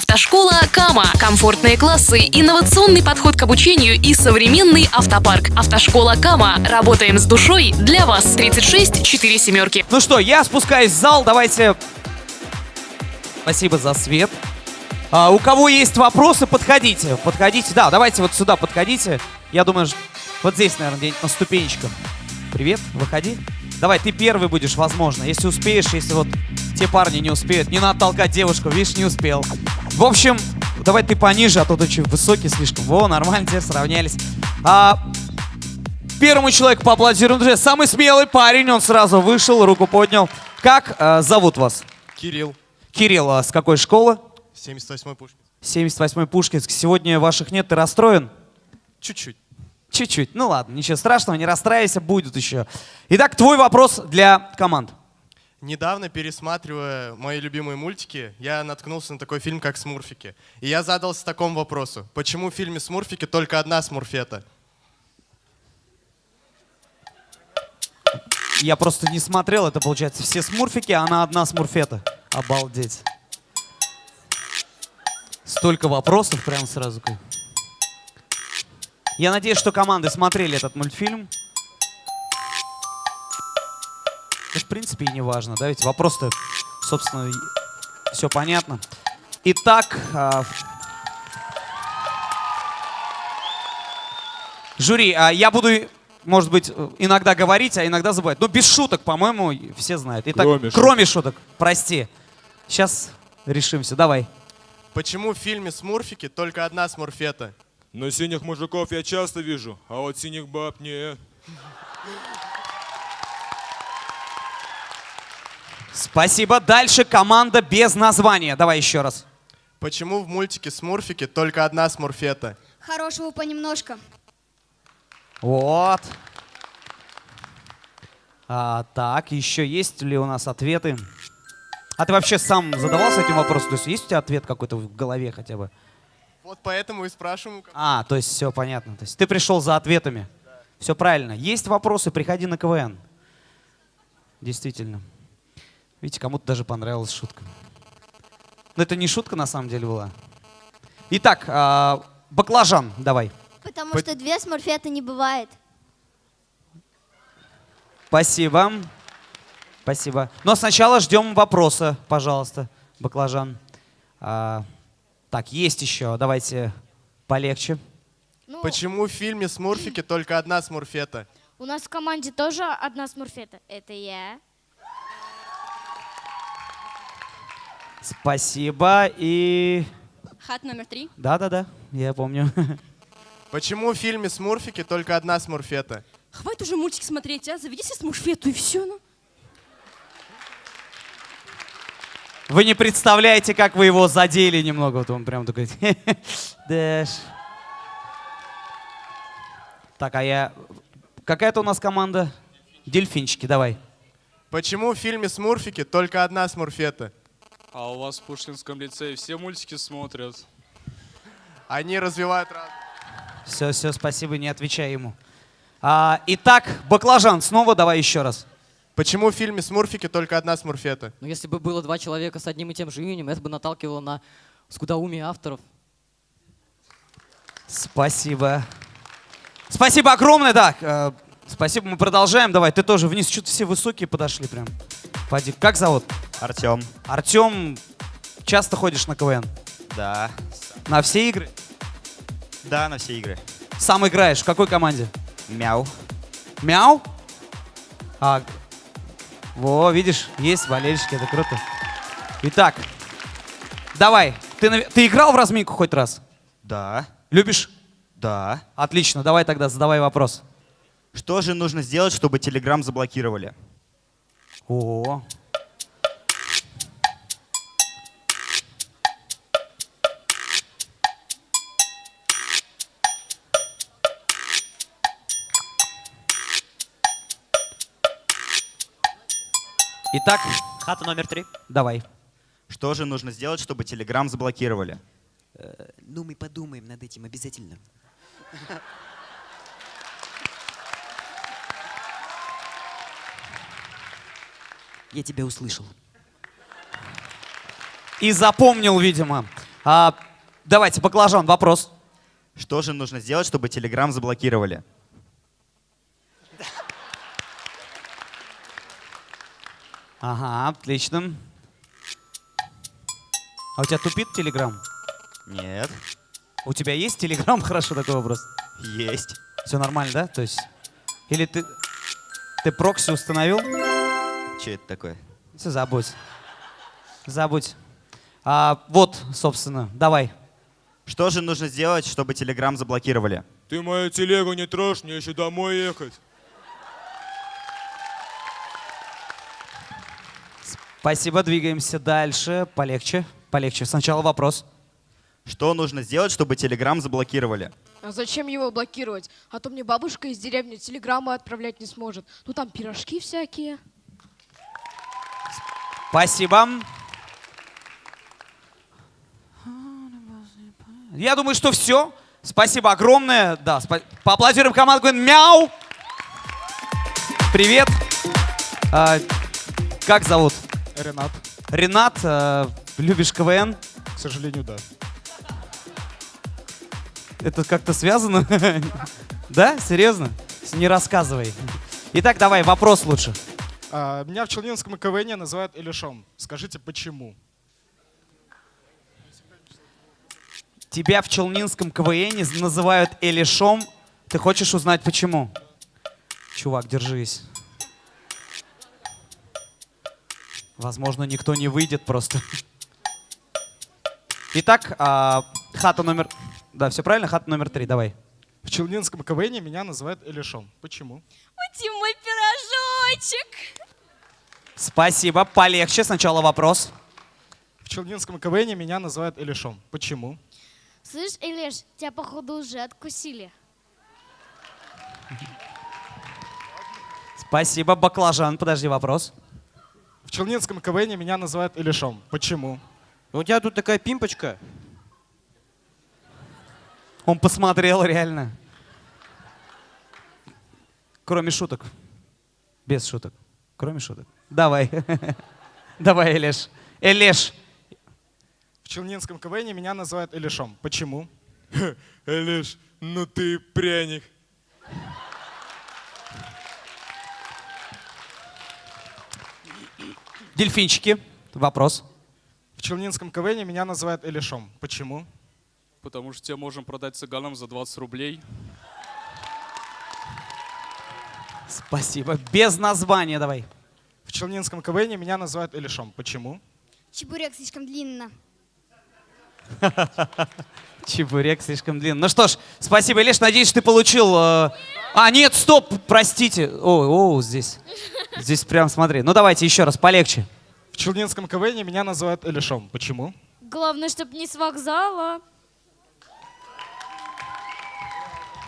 Автошкола Кама. Комфортные классы, инновационный подход к обучению и современный автопарк. Автошкола Кама. Работаем с душой для вас. 36 4 семерки. Ну что, я спускаюсь в зал, давайте... Спасибо за свет. А, у кого есть вопросы, подходите. Подходите, да, давайте вот сюда подходите. Я думаю, вот здесь, наверное, где-нибудь на ступенечках. Привет, выходи. Давай, ты первый будешь, возможно. Если успеешь, если вот те парни не успеют. Не надо толкать девушку, видишь, не успел. В общем, давай ты пониже, а то ты очень высокий слишком. Во, нормально, тебе сравнялись. А, Первому человеку поаплодируем. Друзья, самый смелый парень, он сразу вышел, руку поднял. Как э, зовут вас? Кирилл, Кирилл, а с какой школы? 78-й Пушкин. 78-й Пушкинск. Сегодня ваших нет, ты расстроен? Чуть-чуть. Чуть-чуть. Ну ладно, ничего страшного, не расстраивайся, будет еще. Итак, твой вопрос для команд. Недавно, пересматривая мои любимые мультики, я наткнулся на такой фильм, как «Смурфики». И я задался такому вопросу. Почему в фильме «Смурфики» только одна смурфета? Я просто не смотрел, это получается все смурфики, а она одна смурфета. Обалдеть. Столько вопросов прямо сразу. Я надеюсь, что команды смотрели этот мультфильм. Да, в принципе, и не важно, да, ведь вопрос-то, собственно, все понятно. Итак, а, жюри, а, я буду, может быть, иногда говорить, а иногда забывать. Но без шуток, по-моему, все знают. Итак, Кроме кроме шуток, прости. Сейчас решимся, давай. Почему в фильме «Смурфики» только одна смурфета? Но синих мужиков я часто вижу, а вот синих баб нет. Спасибо. Дальше команда без названия. Давай еще раз. Почему в мультике «Смурфики» только одна смурфета? Хорошего понемножку. Вот. А, так, еще есть ли у нас ответы? А ты вообще сам задавался этим вопросом? То есть есть у тебя ответ какой-то в голове хотя бы? Вот поэтому и спрашиваю. как- А, то есть все понятно. То есть ты пришел за ответами. Все правильно. Есть вопросы, приходи на КВН. Действительно. Видите, кому-то даже понравилась шутка. Но это не шутка на самом деле была. Итак, а, баклажан, давай. Потому Пот- что две смурфеты не бывает. Спасибо. Спасибо. Но сначала ждем вопроса, пожалуйста, баклажан. А, так, есть еще. Давайте полегче. Ну, Почему в фильме «Смурфики» только одна смурфета? у нас в команде тоже одна смурфета. Это я. Спасибо. И... Хат номер три. Да-да-да, я помню. Почему в фильме «Смурфики» только одна смурфета? Хватит уже мультик смотреть, а? Заведи себе смурфету и все, ну. Вы не представляете, как вы его задели немного. Вот он прям такой... Дэш. Так, а я... Какая-то у нас команда? Дельфинчики, давай. Почему в фильме «Смурфики» только одна смурфета? А у вас в Пушкинском лицее все мультики смотрят? Они развивают разум. Все, все, спасибо, не отвечай ему. А, итак, баклажан, снова давай еще раз. Почему в фильме «Смурфики» только одна смурфета? Но если бы было два человека с одним и тем же именем, это бы наталкивало на скудоумие авторов. Спасибо. Спасибо огромное, да. э, спасибо, мы продолжаем. Давай, ты тоже вниз. Что-то все высокие подошли прям. Пойди. Как зовут? Артем. Артем, часто ходишь на КВН? Да. На все игры? Да, на все игры. Сам играешь. В какой команде? Мяу. Мяу? А, во, видишь, есть болельщики, это круто. Итак, давай. Ты, ты играл в разминку хоть раз? Да. Любишь? Да. Отлично, давай тогда задавай вопрос. Что же нужно сделать, чтобы Телеграм заблокировали? О. Итак, Хата номер три. давай. Что же нужно сделать, чтобы Телеграм заблокировали? Ну, мы подумаем над этим обязательно. Я тебя услышал. И запомнил, видимо. А, давайте, баклажан, вопрос. Что же нужно сделать, чтобы Телеграм заблокировали? Ага, отлично. А у тебя тупит Телеграм? Нет. У тебя есть Телеграм? Хорошо, такой вопрос. Есть. Все нормально, да? То есть... Или ты... Ты прокси установил? Че это такое? Все, забудь. Забудь. А, вот, собственно, давай. Что же нужно сделать, чтобы Телеграм заблокировали? Ты мою телегу не трожь, мне еще домой ехать. Спасибо, двигаемся дальше. Полегче, полегче. Сначала вопрос. Что нужно сделать, чтобы Телеграм заблокировали? А зачем его блокировать? А то мне бабушка из деревни телеграммы отправлять не сможет. Ну там пирожки всякие. Спасибо. Я думаю, что все. Спасибо огромное. Да, спа- поаплодируем команду. Говорим, Мяу. Привет. А, как зовут? Ренат. Ренат. а, любишь КВН? К сожалению, да. Это как-то связано? Да? Серьезно? Не рассказывай. Итак, давай, вопрос лучше. А, меня в Челнинском КВН называют Илюшом. Скажите, почему? Тебя в Челнинском КВН называют Элишом. Ты хочешь узнать почему? Чувак, держись. Возможно, никто не выйдет просто. Итак, а, хата номер... Да, все правильно? Хата номер три, давай. В Челнинском КВН меня называют Илюшом. Почему? Ути мой пирожочек. Спасибо. Полегче. Сначала вопрос. В Челнинском КВН меня называют Илюшом. Почему? Слышь, Илеш, тебя походу уже откусили. Спасибо. Баклажан. Подожди, вопрос. В Челнинском КВН меня называют Илюшом. Почему? У тебя тут такая пимпочка. Он посмотрел реально. Кроме шуток. Без шуток. Кроме шуток. Давай. Давай, Элеш. Элеш. В Челнинском КВН меня называют Илюшом. Почему? Элиш, ну ты пряник. Дельфинчики. Вопрос. В Челнинском КВН меня называют Илюшом. Почему? Потому что тебе можем продать цыганам за 20 рублей. Спасибо. Без названия давай. В Челнинском КВН меня называют Илюшом. Почему? Чебурек слишком длинно. Чебурек слишком длинный. Ну что ж, спасибо, Илеш. Надеюсь, ты получил... э, А, нет, стоп, простите. О, о, здесь. Здесь прям смотри. Ну давайте еще раз, полегче. В Челнинском КВН меня называют Илюшом. Почему? Главное, чтобы не с вокзала.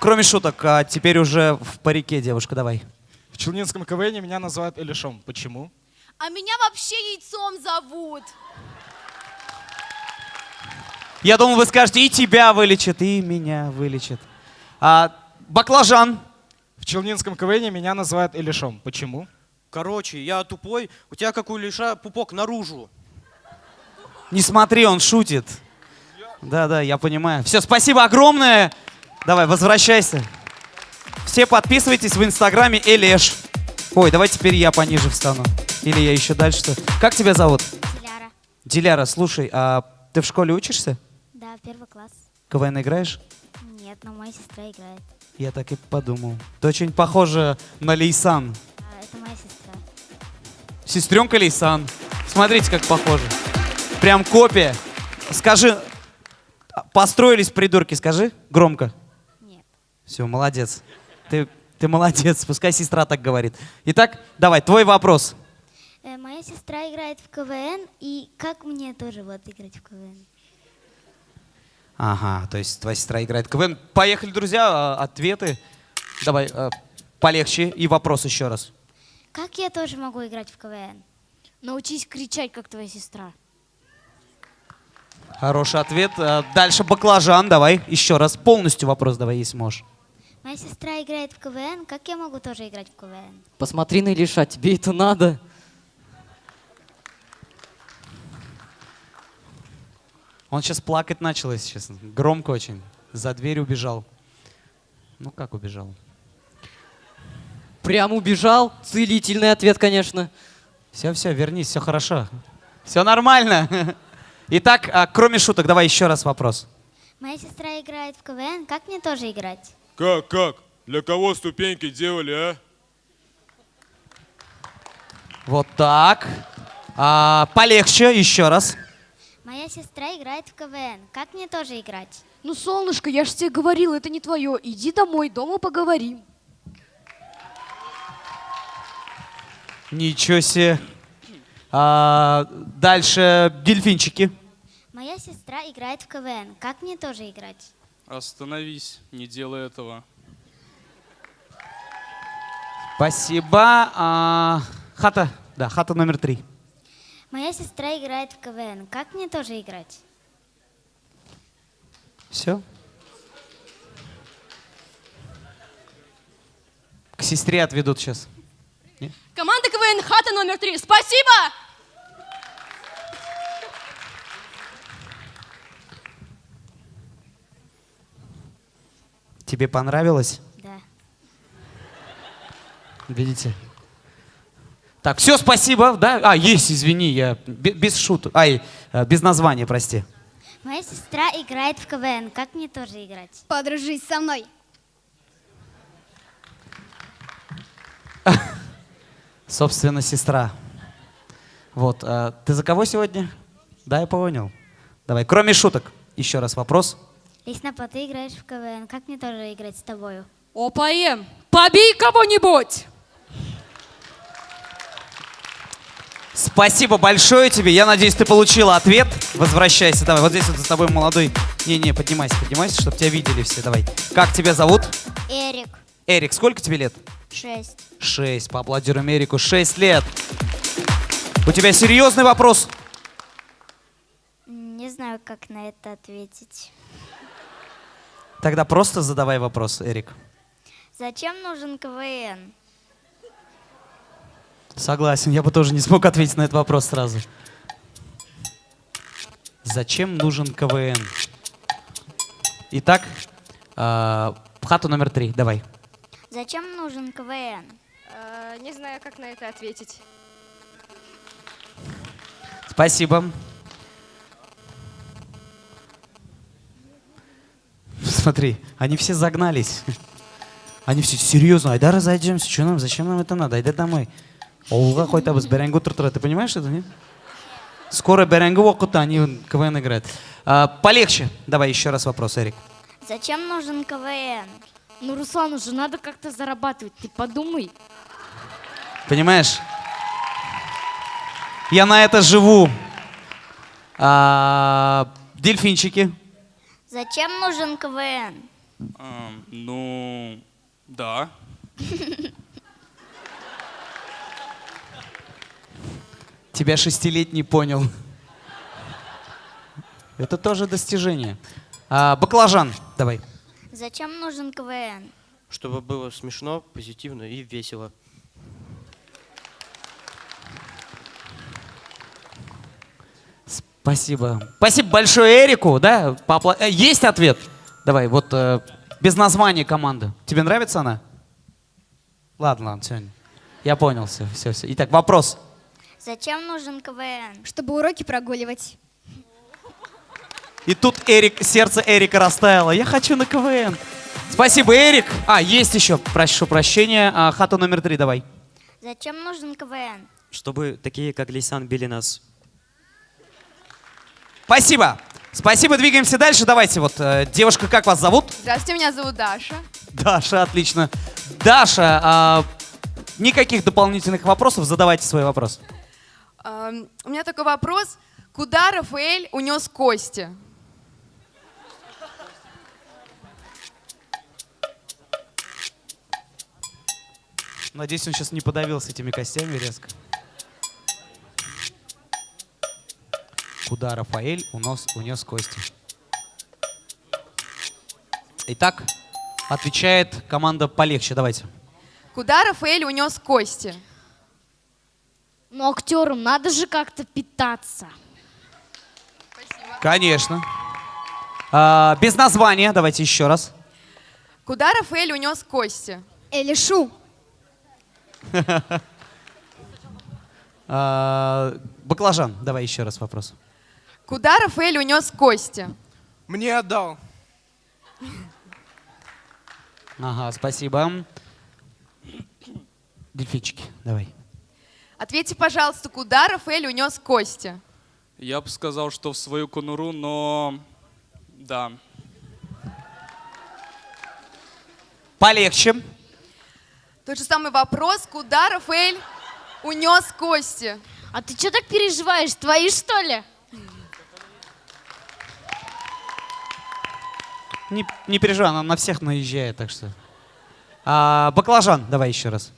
Кроме шуток, а теперь уже в парике, девушка, давай. В Челнинском КВН меня называют Илюшом. Почему? А меня вообще яйцом зовут. Я думал, вы скажете, и тебя вылечат, и меня вылечат. А, баклажан. В Челнинском КВН меня называют Илюшом. Почему? Короче, я тупой, у тебя как у Лиша пупок наружу. Не смотри, он шутит. Да-да, я понимаю. Все, спасибо огромное. Давай, возвращайся. Все подписывайтесь в инстаграме Элеш. Ой, давай теперь я пониже встану. Или я еще дальше. что? Как тебя зовут? Диляра. Диляра, слушай, а ты в школе учишься? Да, первый класс. КВН играешь? Нет, но моя сестра играет. Я так и подумал. Ты очень похожа на Лейсан. А, это моя сестра. Сестренка Лейсан. Смотрите, как похоже. Прям копия. Скажи, построились придурки, скажи громко. Нет. Все, молодец. Ты, ты молодец, пускай сестра так говорит. Итак, давай, твой вопрос. Э, моя сестра играет в КВН, и как мне тоже вот играть в КВН? Ага, то есть твоя сестра играет в КВН. Поехали, друзья, а, ответы. Давай, а, полегче и вопрос еще раз. Как я тоже могу играть в КВН? Научись кричать, как твоя сестра. Хороший ответ. А, Дальше баклажан, давай, еще раз. Полностью вопрос давай, если можешь. Моя сестра играет в КВН, как я могу тоже играть в КВН? Посмотри на Илиша, тебе это надо. Он сейчас плакать начал, если честно. Громко очень. За дверь убежал. Ну как убежал? Прям убежал. Целительный ответ, конечно. Все, все, вернись, все хорошо. Все нормально. Итак, а, кроме шуток, давай еще раз вопрос. Моя сестра играет в КВН, как мне тоже играть? Как, как? Для кого ступеньки делали, а? Вот так. А, полегче, еще раз. Моя сестра играет в КВН, как мне тоже играть? Ну, солнышко, я же тебе говорил, это не твое. Иди домой, дома поговорим. Ничего себе. А, дальше дельфинчики. Моя сестра играет в КВН, как мне тоже играть? Остановись, не делай этого. Спасибо. А, хата, да, хата номер три. Моя сестра играет в КВН, как мне тоже играть? Все. К сестре отведут сейчас. Команда КВН Хата номер три. Спасибо! Тебе понравилось? Да. Видите? Так, все, спасибо, да? А, есть, извини, я бе- без шуток. Ай, э, без названия, прости. Моя сестра играет в КВН, как мне тоже играть? Подружись со мной. Собственно, сестра. Вот, э, ты за кого сегодня? Да, я понял. Давай, кроме шуток, еще раз вопрос. Лесна, ты играешь в КВН, как мне тоже играть с тобою? ОПМ, побей кого-нибудь! Спасибо большое тебе. Я надеюсь, ты получила ответ. Возвращайся, давай. Вот здесь вот за тобой молодой. Не-не, поднимайся, поднимайся, чтобы тебя видели все. Давай. Как тебя зовут? Эрик, Эрик, сколько тебе лет? шесть. Шесть. Поаплодируем Эрику. Шесть лет. У тебя серьезный вопрос? Не знаю, как на это ответить. Тогда просто задавай вопрос, Эрик. Зачем нужен КВН? Согласен, я бы тоже не смог ответить на этот вопрос сразу. Зачем нужен КВН? Итак, э, хату номер три, давай. Зачем нужен КВН? Э, не знаю, как на это ответить. Спасибо. Смотри, они все загнались. Они все серьезно, айда разойдемся, что нам, зачем нам это надо, айда домой. Ауылға қойтабыз бәрәңгі отыртыра. Ты понимаешь это, нет? Скоро бәрәңгі уақытта они КВН играют. А, полегче. Давай еще раз вопрос, Эрик. Зачем нужен КВН? Ну, Руслан, уже надо как-то зарабатывать, ты подумай. Понимаешь? Я на это живу. А, дельфинчики. Зачем нужен КВН? Ам, ну, да. Тебя шестилетний понял. Это тоже достижение. А, баклажан, давай. Зачем нужен КВН? Чтобы было смешно, позитивно и весело. Спасибо. Спасибо большое Эрику, да? Поапла- э, Есть ответ? Давай, вот э, без названия команды. Тебе нравится она? Ладно, ладно, все. Я понял, все, все, все. Итак, вопрос. Зачем нужен КВН? Чтобы уроки прогуливать. И тут Эрик, сердце Эрика растаяло. Я хочу на КВН. Спасибо, Эрик. А, есть еще, прошу прощения. А, хата номер три, давай. Зачем нужен КВН? Чтобы такие, как Лейсан, били нас. Спасибо. Спасибо, двигаемся дальше. Давайте, вот, э, девушка, как вас зовут? Здравствуйте, меня зовут Даша. Даша, отлично. Даша, а, никаких дополнительных вопросов, задавайте свой вопрос. У меня такой вопрос. Куда Рафаэль унес кости? Надеюсь, он сейчас не подавился этими костями резко. Куда Рафаэль унес, унес кости? Итак, отвечает команда полегче. Давайте. Куда Рафаэль унес кости? Ну, актерам надо же как-то питаться. Спасибо. Конечно. А, без названия, давайте еще раз. Куда Рафаэль унес кости? Элишу. А, баклажан, давай еще раз вопрос. Куда Рафаэль унес кости? Мне отдал. Ага, спасибо. Дельфинчики, давай. Ответьте, пожалуйста, куда Рафаэль унес кости? Я бы сказал, что в свою конуру, но... Да. Полегче. Тот же самый вопрос, куда Рафаэль унес кости? А ты что так переживаешь? Твои, что ли? Не, не переживай, она на всех наезжает, так что. А, баклажан, давай еще раз.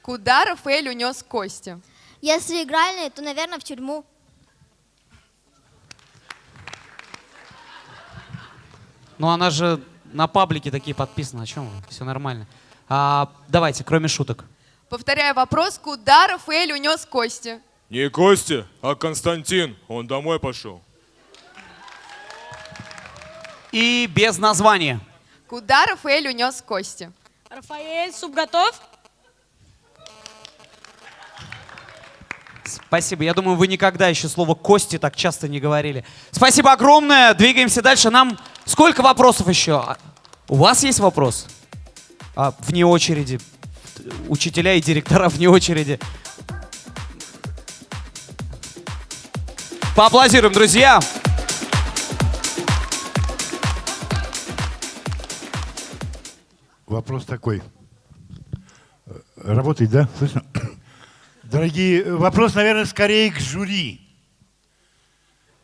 Куда Рафаэль унес кости? Если игральные, то, наверное, в тюрьму. Ну она же на паблике такие подписаны, о чем вы? Все нормально. А, давайте, кроме шуток. Повторяю вопрос, куда Рафаэль унес кости? Не Костя, а Константин. Он домой пошел. И без названия. Куда Рафаэль унес кости? Рафаэль, суп готов? Спасибо. Я думаю, вы никогда еще слово «кости» так часто не говорили. Спасибо огромное. Двигаемся дальше. Нам сколько вопросов еще? А, У вас есть вопрос? А, вне очереди. Учителя и директора вне очереди. Поаплодируем, друзья. Вопрос такой. Э, Работает, да? Слышно? Дорогие, э, вопрос, наверное, скорее к жюри.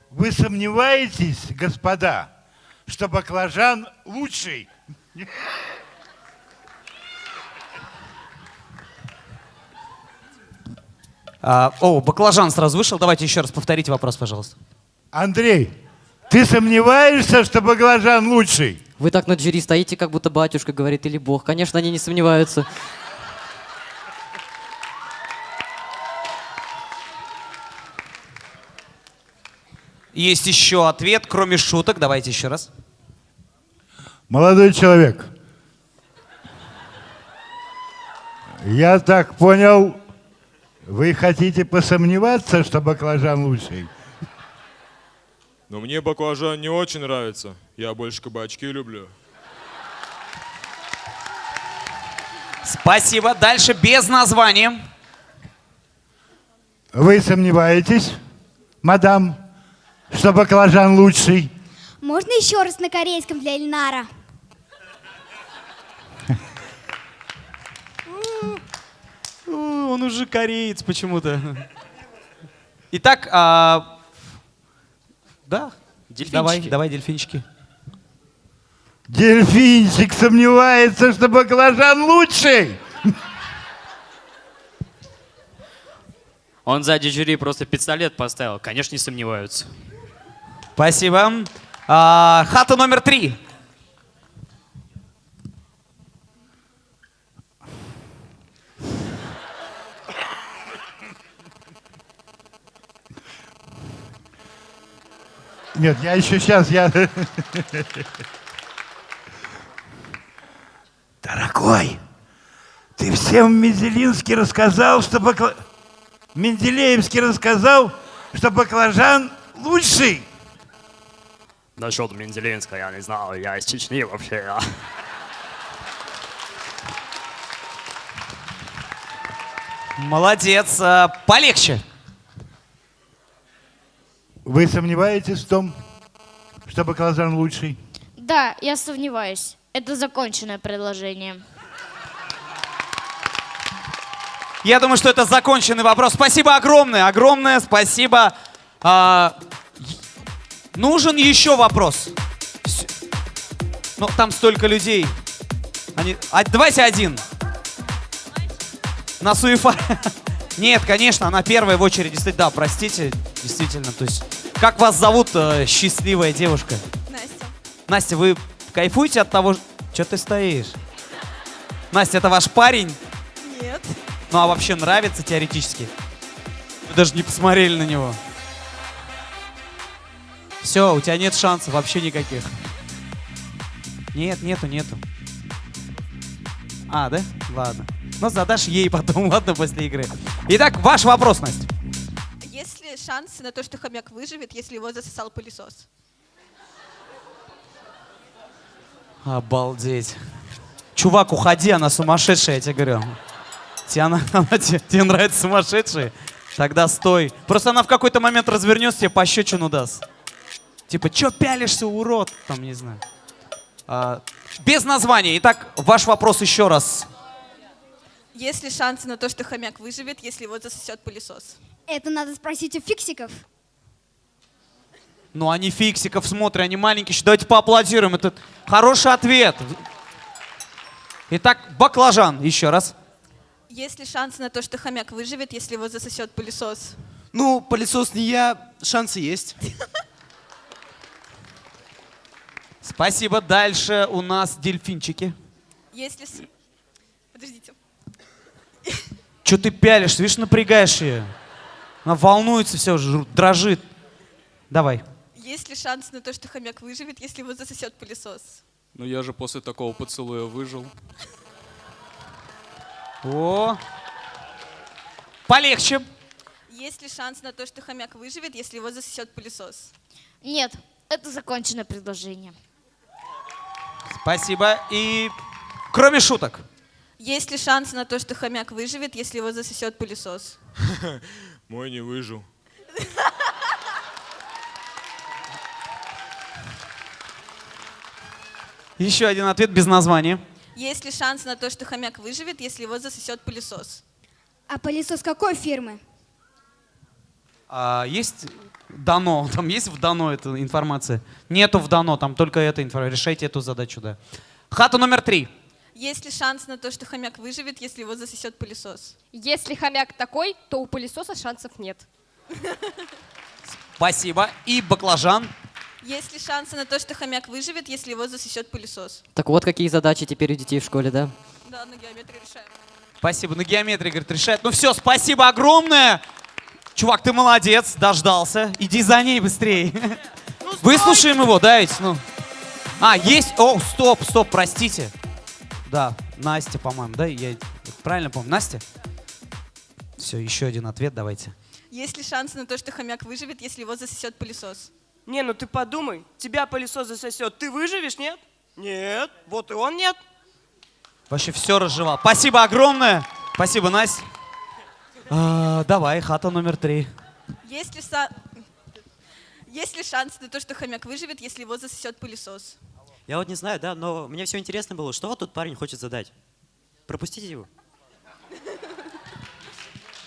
Вы сомневаетесь, господа, что баклажан лучший? А, о, баклажан сразу вышел. Давайте еще раз повторите вопрос, пожалуйста. Андрей, ты сомневаешься, что баклажан лучший? Вы так над жюри стоите, как будто батюшка говорит или бог. Конечно, они не сомневаются. Есть еще ответ, кроме шуток. Давайте еще раз. Молодой человек, я так понял, вы хотите посомневаться, что баклажан лучший? Но мне баклажан не очень нравится. Я больше кабачки люблю. Спасибо. Дальше без названия. Вы сомневаетесь, мадам, что баклажан лучший? Можно еще раз на корейском для Ильнара? У, Он уже кореец почему-то. Итак, а, да, давай, давай, дельфинчики. Дельфинчик сомневается, что баклажан лучший. Он сзади жюри просто пистолет поставил. Конечно, не сомневаются. Спасибо. А, хата номер три. Нет, я еще сейчас, я... Дорогой, ты всем в Менделинске рассказал, что бакла... Менделеевский рассказал, что баклажан лучший. Насчет Менделинска я не знал. Я из Чечни вообще. Я. Молодец. А, полегче. Вы сомневаетесь в том, что баклажан лучший? Да, я сомневаюсь. Это законченное предложение. Я думаю, что это законченный вопрос. Спасибо огромное, огромное спасибо. Нужен еще вопрос. Ну, там столько людей. Они... а, давайте один. На Суефа. Нет, конечно, она первая в очереди стоит. Да, простите, действительно. То есть, как вас зовут, э, счастливая девушка? Настя. Настя, вы кайфуете от того, что ты стоишь? Настя, это ваш парень? Нет. Ну а вообще нравится теоретически? Вы даже не посмотрели на него. Все, у тебя нет шансов вообще никаких. Нет, нету, нету. А, да? Ладно. Ну, задашь ей потом, ладно, после игры. Итак, ваш вопрос, Настя. Есть ли шансы на то, что хомяк выживет, если его засосал пылесос? Обалдеть. Чувак, уходи, она сумасшедшая, я тебе говорю. Тебе, она, она- тебе, тебе нравятся сумасшедшие? Тогда стой. Просто она в какой-то момент развернется, тебе пощечину даст. Типа, чё пялишься, урод? Там, не знаю. А, без названия. Итак, ваш вопрос еще раз. Есть ли шансы на то, что хомяк выживет, если его засосет пылесос? Это надо спросить у фиксиков. Ну, они фиксиков смотрят, они маленькие. еще. Давайте поаплодируем. Это хороший ответ. Итак, баклажан. Еще раз. Есть ли шансы на то, что хомяк выживет, если его засосет пылесос? Ну, пылесос не я, шансы есть. Спасибо. Дальше у нас дельфинчики. Если... с- Подождите. Че ты пялишься? Видишь, напрягаешь ее. Она волнуется, все, дрожит. Давай. Есть ли шансы на то, что хомяк выживет, если его засосет пылесос? Ну я же после такого поцелуя выжил. О. Полегче. Есть ли шанс на то, что хомяк выживет, если его засосет пылесос? Нет, это законченное предложение. Спасибо. И кроме шуток. Есть ли шанс на то, что хомяк выживет, если его засосет пылесос? Мой не выжил. Еще один ответ без названия. Есть ли шанс на то, что хомяк выживет, если его засосет пылесос? А пылесос какой фирмы? А, есть дано, там есть в дано эта информация? Нету в дано, там только эта информация. Решайте эту задачу, да. Хата номер три. Есть ли шанс на то, что хомяк выживет, если его засосет пылесос? Если хомяк такой, то у пылесоса шансов нет. Спасибо. И баклажан. Есть ли шансы на то, что хомяк выживет, если его засосет пылесос? Так вот, какие задачи теперь у детей в школе, да? Да, на геометрии решаем. Спасибо. На геометрии, говорит, решает. Ну все, спасибо огромное. Чувак, ты молодец, дождался. Иди за ней быстрее. Выслушаем его, да, ведь? Ну. А, есть... О, стоп, стоп, простите. Да, Настя, по-моему, да? Я правильно помню? Настя? Все, еще один ответ давайте. Есть ли шансы на то, что хомяк выживет, если его засосет пылесос? Не, ну ты подумай, тебя пылесос засосет, ты выживешь, нет? Нет, вот и он нет. Вообще все разжевал. Спасибо огромное. Спасибо, Настя. А, давай, хата номер три. Есть ли, са- Есть ли шанс на то, что хомяк выживет, если его засосет пылесос? Я вот не знаю, да, но мне все интересно было, что вот тут парень хочет задать. Пропустите его.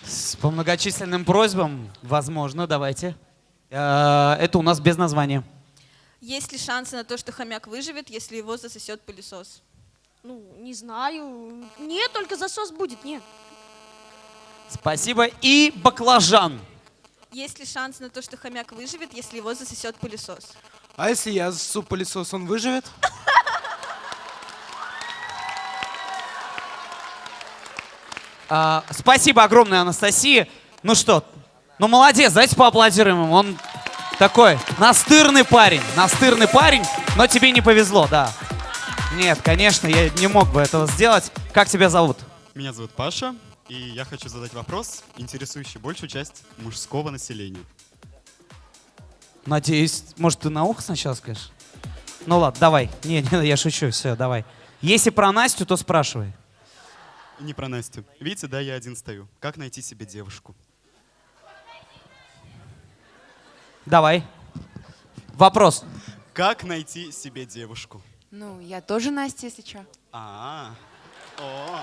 С- По многочисленным просьбам, возможно, давайте. Э, Это у нас без названия. Есть ли шансы на то, что хомяк выживет, если его засосет пылесос? Ну, не знаю. Нет, только засос будет, нет. Спасибо. И баклажан. Есть ли шанс на то, что хомяк выживет, если его засосет пылесос? А если я засу пылесос, он выживет? А, Спасибо огромное, Анастасия. Ну что, ну молодец, давайте поаплодируем ему. Он такой настырный парень, настырный парень, но тебе не повезло, да. Нет, конечно, я не мог бы этого сделать. Как тебя зовут? Меня зовут Паша, и я хочу задать вопрос, интересующий большую часть мужского населения. Надеюсь, может, ты на ухо сначала скажешь? Ну ладно, давай. Не, не, я шучу, все, давай. Если про Настю, то спрашивай. Не про Настю. Видите, да, я один стою. Как найти себе девушку? Давай. Вопрос. Как найти себе девушку? Ну, я тоже Настя, если что. А, о,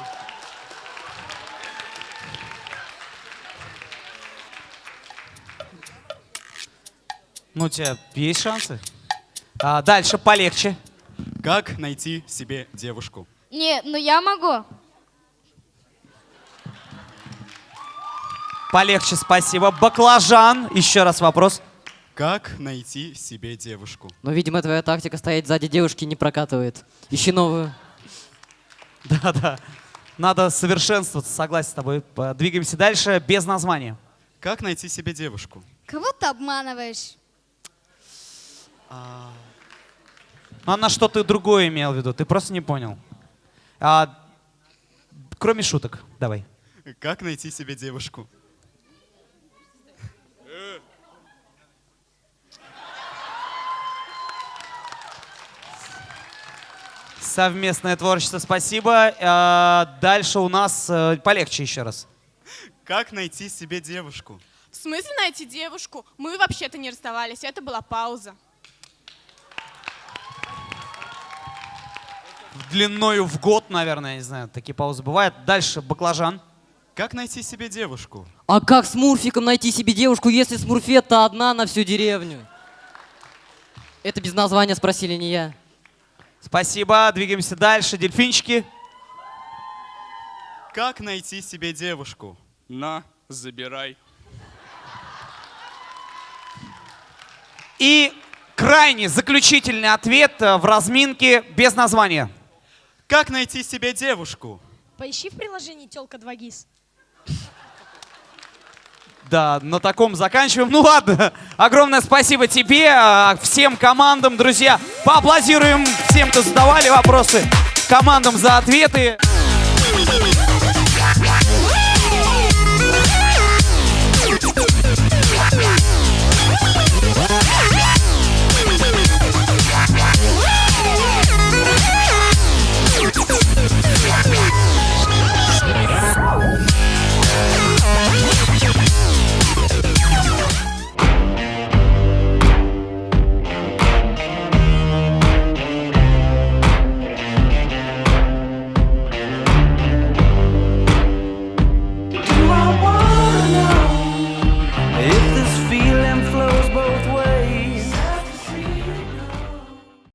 Ну, у тебя есть шансы? А, дальше полегче. как найти себе девушку? Не, ну я могу. Полегче, спасибо. Баклажан. Еще раз вопрос. Как найти себе девушку? Но, видимо, твоя тактика стоять сзади девушки не прокатывает. Ищи новую. Да-да. Надо совершенствоваться, согласен с тобой. П- Двигаемся дальше без названия. Как найти себе девушку? Кого ты обманываешь? Она что-то другое имела в виду, ты просто не понял. А, кроме шуток, давай. Как найти себе девушку? Совместное творчество, спасибо. А, дальше у нас э, полегче еще раз. Как найти себе девушку? В смысле найти девушку? Мы вообще-то не расставались, это была пауза. Длиною в год, наверное, я не знаю, такие паузы бывают. Дальше баклажан. Как найти себе девушку? А как с Мурфиком найти себе девушку, если Смурфетта одна на всю деревню? Это без названия спросили не я. Спасибо, двигаемся дальше. Дельфинчики. Как найти себе девушку? На, забирай. И крайний заключительный ответ э, в разминке без названия. Как найти себе девушку? Поищи в приложении «Телка 2 ГИС». Да, на таком заканчиваем. Ну ладно, огромное спасибо тебе, а, всем командам, друзья. Поаплодируем всем, кто задавали вопросы, командам за ответы.